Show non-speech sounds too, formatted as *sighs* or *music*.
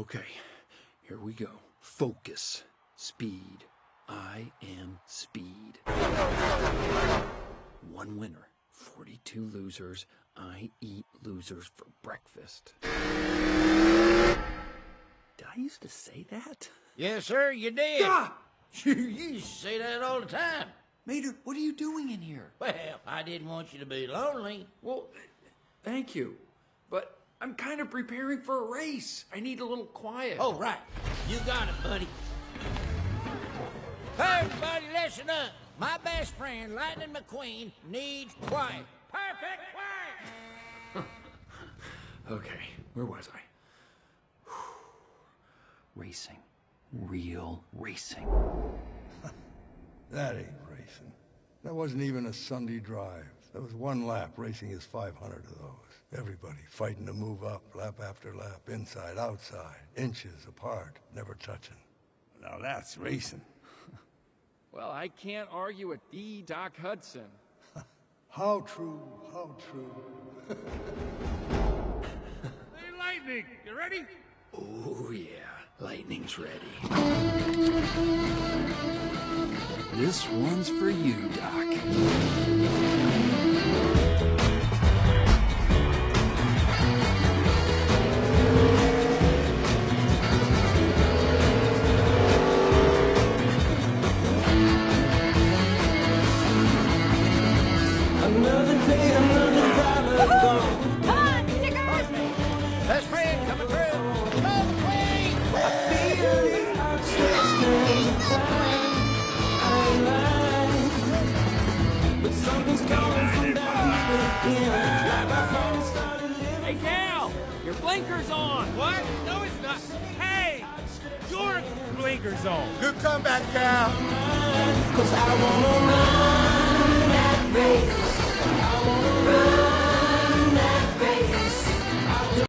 Okay, here we go. Focus. Speed. I am speed. One winner, 42 losers. I eat losers for breakfast. Did I used to say that? Yes, sir, you did. Ah! *laughs* You used to say that all the time. Mater, what are you doing in here? Well, I didn't want you to be lonely. Well, thank you. But I'm kind of preparing for a race. I need a little quiet. Oh, right. You got it, buddy. Hey, everybody, listen up. My best friend, Lightning McQueen, needs quiet. Perfect quiet! *laughs* Okay, where was I? *sighs* racing. Real racing. *laughs* That ain't racing. That wasn't even a Sunday drive. That was one lap. Racing is 500 of those. Everybody fighting to move up, lap after lap, inside, outside, inches apart, never touching. Now that's racing. *laughs* Well, I can't argue with the Doc Hudson. *laughs* How true, how true. *laughs* Hey, Lightning, you ready? Oh, yeah. Lightning's ready. This one's for you, Doc. Blinker's on! What? No, it's not. Hey, your blinker's on. Cause I wanna run that race.